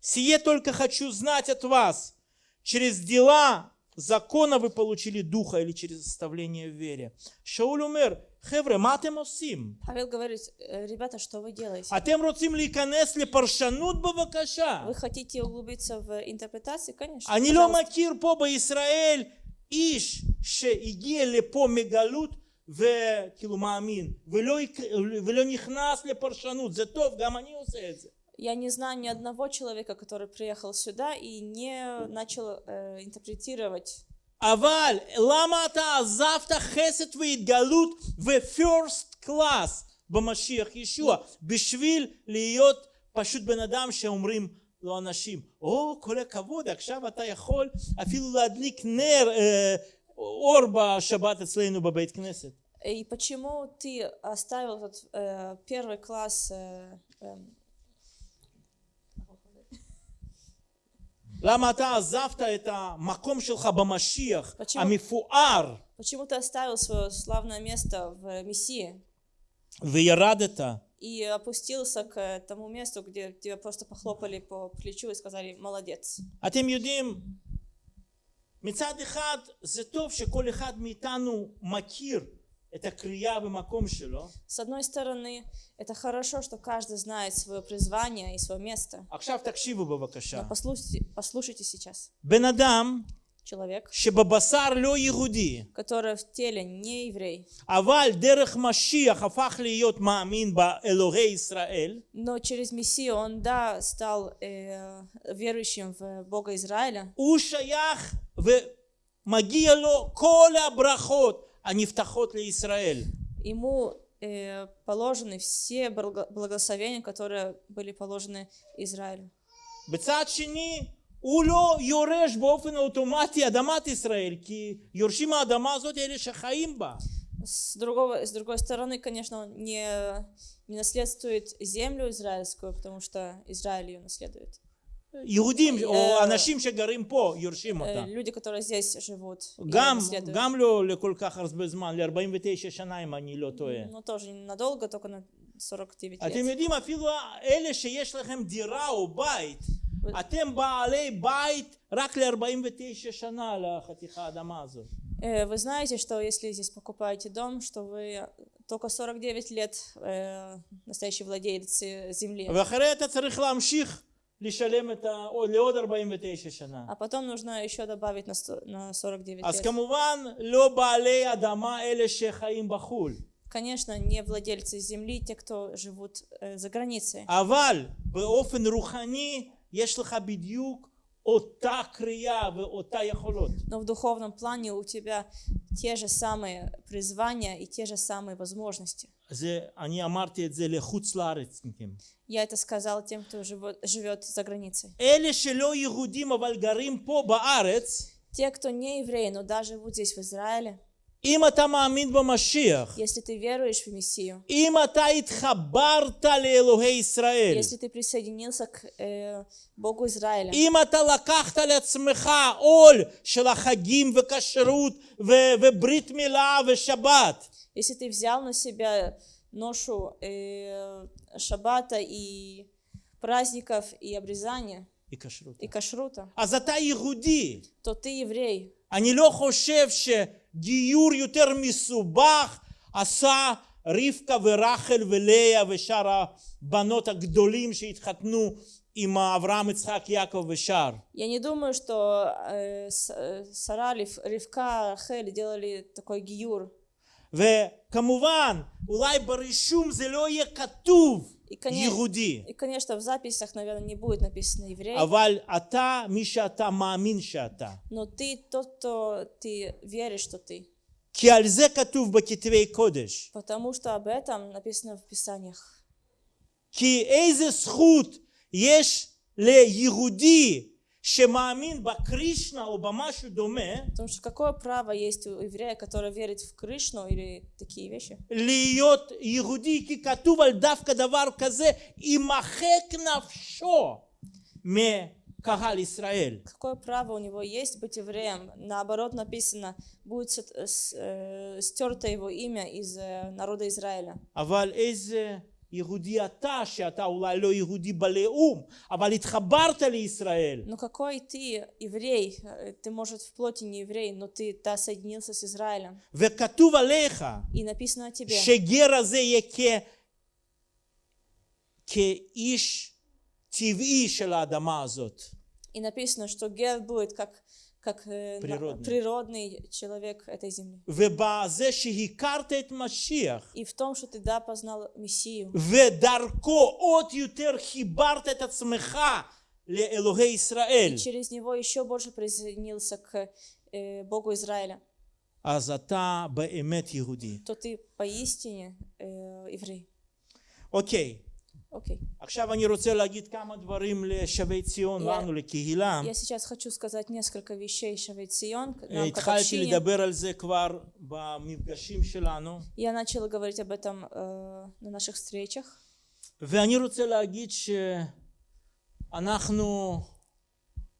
Сие только хочу знать от вас. Через дела закона вы получили духа или через оставление в вере. Шауль умер. Хевре, מה אתם עושים? Павел говорит, «Э, ребята, что вы делаете? אתם רוצים להיכנס לפרשנות בבקשה? Вы хотите углубиться в интерпретации? Конечно. אני לא пожалуйста. מכיר פה בישראל איש שהגיע לפה מגלות וכאילו מאמין ולא, יק- ולא נכנס לפרשנות, זה טוב, גם אני עושה את זה. Я не знаю ни одного человека, который приехал сюда и не начал э, интерпретировать. אבל למה אתה עזבת חסד והתגלות ו-first class במשיח ישוע? בשביל להיות פשוט בן אדם שאומרים לו אנשים, או כל הכבוד עכשיו אתה יכול אפילו להדליק נר, אה, אור בשבת אצלנו בבית כנסת. И почему ты оставил этот э, первый класс? э, эм, למה אתה עזבת את המקום שלך במשיח почему- המפואר почему ты оставил свое славное место в Мессии וירדת и опустился к тому месту, где тебя просто похлопали по плечу и сказали «молодец». אתם יודעים, מצד אחד זה טוב שכל אחד מאיתנו מכיר את הקריאה במקום שלו. С одной стороны, это хорошо, что каждый знает свое призвание и свое место. עכשיו תקשיבו Но בבקשה. послушайте, послушайте сейчас. בן אדם Человек, שבבשר לא יהודי, который в теле не еврей, אבל דרך משיח הפך להיות מאמין באלוהי ישראל, но через Мессию он, да, стал э, верующим в Бога Израиля, הוא שייך ומגיע לו כל הברכות הנפתחות לישראל. ему э, положены все благо- благословения, которые были положены Израилю. בצד שני, הוא לא יורש באופן אוטומטי אדמת ישראל, כי יורשים האדמה הזאת אלה שחיים בה. С, другого, с другой стороны, конечно, он не, не наследствует землю израильскую, потому что Израиль ее наследует. יהודים או אה, אנשים שגרים פה יורשים Э, אותה. люди, которые здесь живут, её גם, наследуют. גם לא לכל כך הרבה זמן, ל-49 שנה אם אני לא טועה. Но тоже ненадолго, только на 49 אתם лет. יודעים, אפילו אלה שיש לכם דירה או בית, ו- אתם בעלי בית רק ל-49 שנה על החתיכה האדמה הזאת. Э, Вы знаете, что если здесь покупаете дом, что вы только 49 лет э, настоящий владелец э, земли, ואחרי אתה צריך להמשיך לשלם את ה... או לעוד 49 שנה. а потом нужно еще добавить на, сто- на 49 אז лет. כמובן לא בעלי אדמה אלה שחיים בחו"ל. Конечно, не владельцы земли, те, кто живут э, за границей. אבל באופן רוחני יש לך בדיוק אותה קריאה ואותה יכולות. Но в духовном плане у тебя те же самые призвания и те же самые возможности. Я это сказал тем, кто живет за границей. Те, кто не евреи, но даже вот здесь, в Израиле, אם אתה מאמין במשיח, если ты веруешь в Мессию, אם אתה התחברת לאלוהי ישראל, если ты присоединился к э, Богу Израиля, אם אתה לקחת לעצמך עול של החגים וכשרות ו- וברית מילה ושבת, если ты взял на себя ношу э, шаббата и праздников и обрезания היא כשרות. и кашрута, אז אתה יהודי. то ты еврей. אני לא חושב שגיור יותר מסובך עשה רבקה ורחל ולאה ושאר הבנות הגדולים שהתחתנו עם אברהם, יצחק, יעקב ושאר. Я не думаю, что э, С- э, Сара, Рив- Ривка, Рахель делали такой гиюр. וכמובן, אולי ברישום זה לא יהיה כתוב И, конечно, и, конечно, в записях, наверное, не будет написано еврей. Аваль ата мишата маамин шата. Но ты тот, кто ты веришь, что ты. כי על זה כתוב בכתבי потому что об этом написано в Писаниях. Ки כי איזה еш ле ליהודי שמאמין בקרישנה או במשהו דומה, Потому что какое право есть у еврея, который верит в Кришну или такие вещи? להיות יהודי, כי כתוב על דווקא דבר כזה, יימחק נפשו מקהל ישראל. Какое право у него есть быть евреем? Наоборот написано, будет сот- с- э, стерто его имя из э, народа Израиля. אבל איזה יהודי אתה, שאתה אולי לא יהודי בלאום, אבל התחברת לישראל. Но какой ты еврей? Э, Ты, может, в плоти не еврей, но ты да, соединился с Израилем. וכתוב עליך И написано о тебе, שגר הזה יהיה כ... כאיש טבעי של האדמה הזאת. и написано, что Гер будет как, как э, природный, природный человек этой земли. И в том, что ты да, познал Мессию. И через него еще больше присоединился к э, Богу Израиля. то ты поистине э, еврей. Окей. Okay. אוקיי, Окей. עכשיו אני רוצה להגיד כמה דברים לשבי ציון, Я- לנו, לקהילה. Я сейчас хочу сказать несколько вещей Шавет Сион, к- нам как התחלתי общине. לדבר על זה כבר במפגשים שלנו, Я начала говорить об этом э, на наших встречах. ואני רוצה להגיד שאנחנו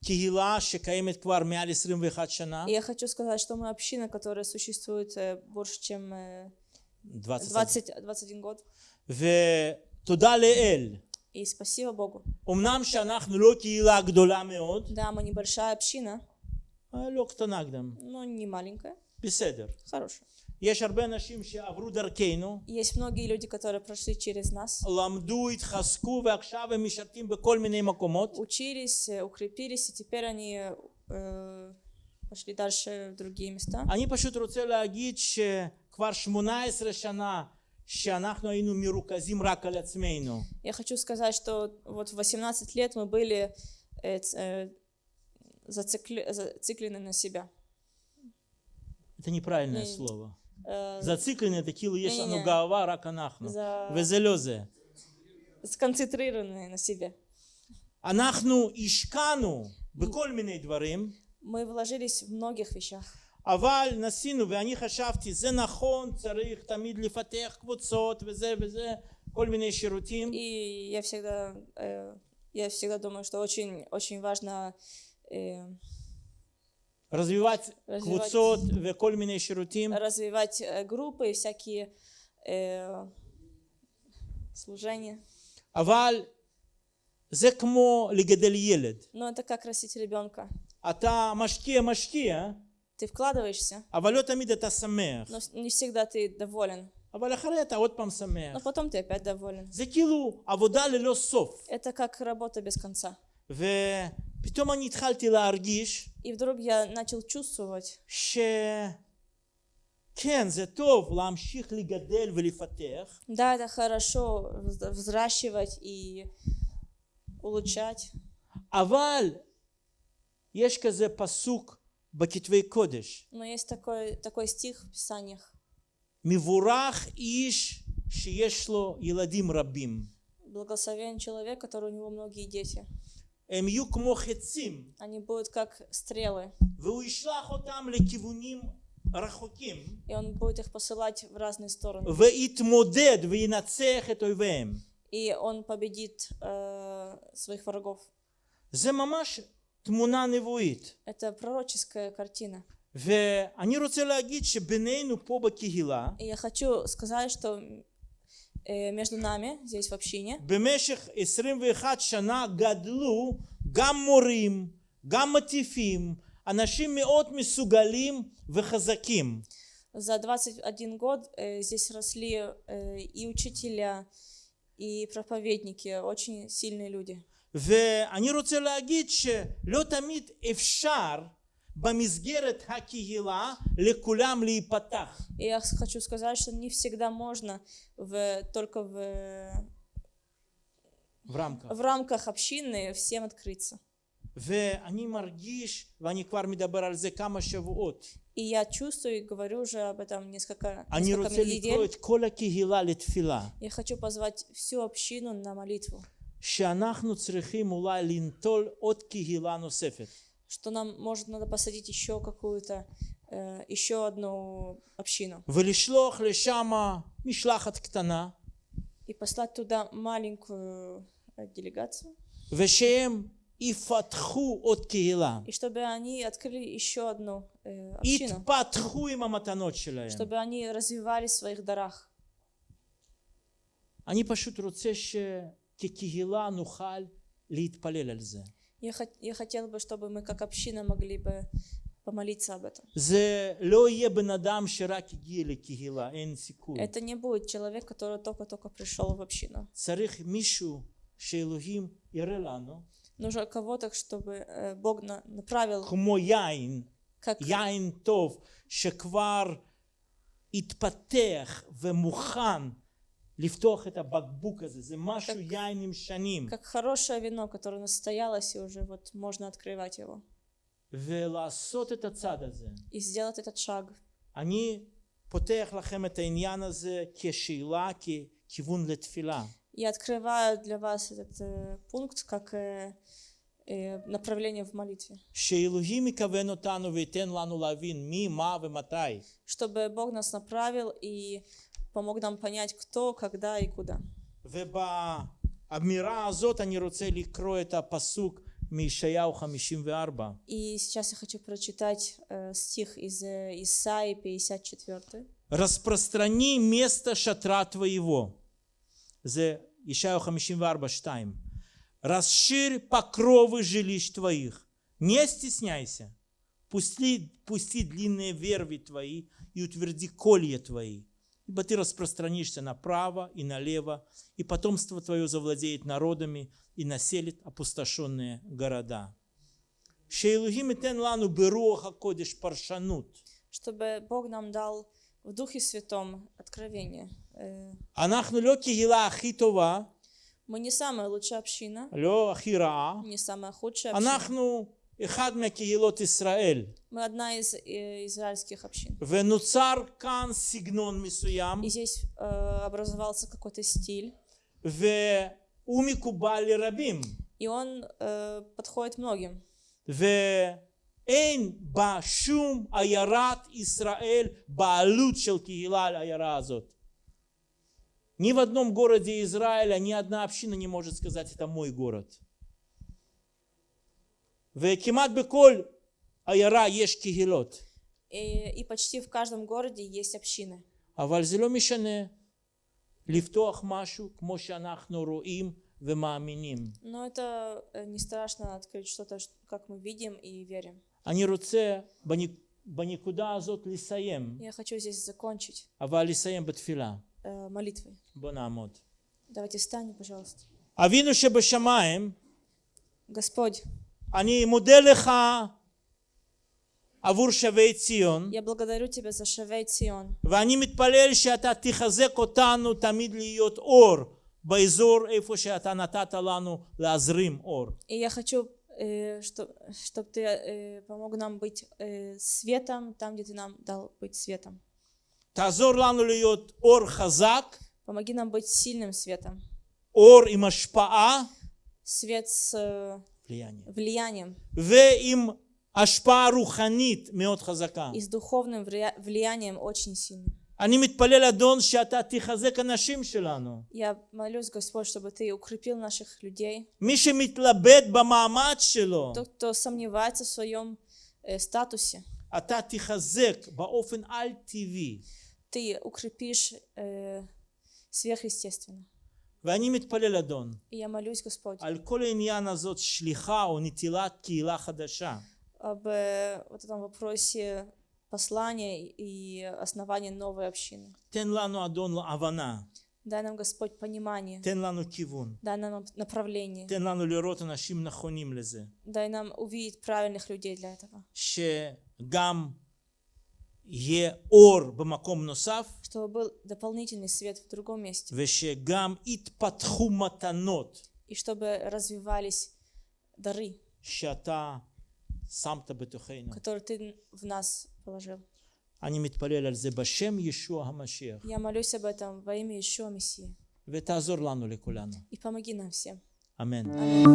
קהילה שקיימת כבר מעל 21 שנה, И я хочу сказать, что мы община, которая существует э, больше, чем э, 20, 20, 21 год. ותודה לאל. И спасибо Богу. אמנם שאנחנו לא קהילה גדולה מאוד, Да, мы небольшая община, אה, לא קטנה גם, но не маленькая, בסדר. хорошая. יש הרבה אנשים שעברו דרכנו, Есть многие люди, которые прошли через нас, למדו, התחזקו ועכשיו הם משרתים בכל מיני מקומות. учились, э, укрепились, и теперь они э, пошли дальше в другие места. אני פשוט רוצה להגיד שכבר 18 שנה я хочу сказать, что вот в 18 лет мы были э, э, зацикли, зациклены на себя. Это неправильное не, слово. Э, зациклены это оно гаава рака нахну ну. Везелезе. Сконцентрированные на себе. Анахну ишкану быколь миней дворим. Мы вложились в многих вещах. אבל ניסינו, ואני חשבתי, זה נכון, צריך תמיד לפתח קבוצות וזה וזה, כל מיני שירותים. И я всегда, э, я всегда думаю, что очень, очень важно э, развивать развивать- קבוצות וכל מיני שירותים. развивать э, группы и всякие э, служения. אבל זה כמו לגדל ילד. Но это как растить ребенка. אתה משקיע, משקיע, Ты вкладываешься, אבל לא תמיד אתה שמח. но с- не всегда ты доволен. אבל אחרי אתה עוד פעם Но שמח. потом ты опять доволен. זה כאילו עבודה ללא סוף. Это как работа без конца. ופתאום אני התחלתי להרגיש И вдруг я начал чувствовать, ש... כן, זה טוב להמשיך לגדל ולפתח, Да, это хорошо вз- взращивать и улучшать. אבל יש כזה פסוק בכתבי קודש, Но есть такой, такой стих в Писаниях. מבורך איש שיש לו ילדים רבים. Благословен человек, который у него многие дети. הם יהיו כמו חצים, Они будут как стрелы, והוא ישלח אותם לכיוונים רחוקים, и он будет их посылать в разные стороны. ויתמודד וינצח את אויביהם. И он победит э, своих врагов. זה ממש תמונה נבואית. Это пророческая картина. ואני רוצה להגיד שבינינו פה בקהילה, И я хочу сказать, что э, между нами, здесь в общине, במשך 21 שנה גדלו גם מורים, גם מטיפים, אנשים מאוד מסוגלים וחזקים. за 21 год э, здесь росли э, и учителя, и проповедники, очень сильные люди. ואני רוצה להגיד שלא תמיד אפשר במסגרת הקהילה לכולם להיפתח. И я с- хочу сказать, что не всегда можно в, только в, в рамках. в рамках общины всем открыться. ואני מרגיש, ואני כבר מדבר על זה כמה שבועות, И я чувствую и говорю уже об этом несколько, אני несколько רוצה לקרוא недель. את כל הקהילה לתפילה. Я хочу позвать всю общину на молитву, שאנחנו צריכים אולי לנטול עוד קהילה נוספת. что нам, может, надо посадить еще какую-то, э, еще одну общину ולשלוח לשם משלחת קטנה, и послать туда маленькую э, делегацию, ושהם יפתחו עוד קהילה. и чтобы они открыли еще одну э, общину, יתפתחו עם המתנות שלהם. чтобы они развивались в своих дарах. אני פשוט רוצה שכקהילה נוכל להתפלל על זה. Я, хот- я хотела бы, чтобы мы как община могли бы помолиться об этом. זה לא יהיה בן אדם שרק הגיע לקהילה, אין סיכוי. Это не будет человек, который только-только пришел в общину. צריך מישהו שאלוהים יראה לנו, Нужно кого-то, чтобы э, Бог на- направил, כמו יין, как, יין טוב, שכבר התפתח ומוכן לפתוח את הבקבוק הזה. זה משהו как- יין עם שנים. как хорошее вино, которое настоялось, и уже вот можно открывать его. ולעשות את הצעד הזה. И сделать этот шаг. אני פותח לכם את העניין הזה כשאלה, ככיוון לתפילה. Я открываю для вас этот э, пункт как э, э, направление в молитве. שאלוהים יכוון אותנו וייתן לנו להבין מי, מה ומתי. Чтобы Бог нас направил и помог нам понять, кто, когда и куда. ובאמירה הזאת אני רוצה לקרוא את הפסוק מישעיהו 54. И сейчас я хочу прочитать э, стих из э, Исаии 54. распространи место шатра твоего. זה ישעיהו 54, 2. расширь покровы жилищ твоих. Не стесняйся. Пусти, пусти длинные верви твои и утверди колья твои. ибо ты распространишься направо и налево, и потомство твое завладеет народами и населит опустошенные города. Чтобы Бог нам дал в Духе Святом откровение. Э, мы не самая лучшая община, не самая худшая община. אנחנו אחד מקהילות ישראל, Мы одна из э, израильских общин. ונוצר כאן סגנון מסוים, И здесь э, образовался какой-то стиль, והוא מקובל לרבים, и он э, подходит многим. ואין בה שום עיירת ישראל בעלות של קהילה על העיירה הזאת. Ни в одном городе Израиля ни одна община не может сказать, это мой город. וכמעט בכל עיירה יש קהילות. И, и почти в каждом городе есть общины. אבל זה לא משנה לפתוח משהו כמו שאנחנו רואים ומאמינים. Но это э, не страшно открыть что-то, ш- как мы видим и верим. אני רוצה בנק- בנקודה הזאת לסיים, Я хочу здесь закончить אבל לסיים בתפילה. э, молитвой. בוא נעמוד. Давайте встанем, пожалуйста. אבינו שבשמיים, Господь, אני מודה לך עבור שבי ציון, Я благодарю Тебя за Шавей Цион. ואני מתפלל שאתה תחזק אותנו תמיד להיות אור באזור איפה שאתה נתת לנו להזרים אור. И я хочу, чтобы Ты э, помог нам быть э, светом там, где Ты нам дал быть светом. תעזור לנו להיות אור חזק, Помоги нам быть сильным светом. אור עם השפעה, Свет с э, влияние, влиянием ועם השפעה רוחנית מאוד חזקה. и с духовным влия- влиянием очень сильным. אני מתפלל אדון שאתה תחזק אנשים שלנו. Я молюсь, Господь, чтобы Ты укрепил наших людей. מי שמתלבט במעמד שלו, Тот, кто сомневается в своем э, статусе, אתה תחזק באופן על-טבעי. Ты укрепишь э, сверхъестественно. ואני מתפלל אדון, И я молюсь, Господь, על כל העניין הזאת שליחה או נטילת קהילה חדשה. об э, вот этом вопросе послания и основания новой общины. תן לנו אדון הבנה, Дай нам, Господь, понимание, תן לנו כיוון, дай нам направление, תן לנו לראות אנשים נכונים לזה, дай нам увидеть правильных людей для этого, שגם чтобы был дополнительный свет в другом месте, и чтобы развивались дары, которые ты в нас положил. Я молюсь об этом во имя Ишуа Мессии. И помоги нам всем. Аминь.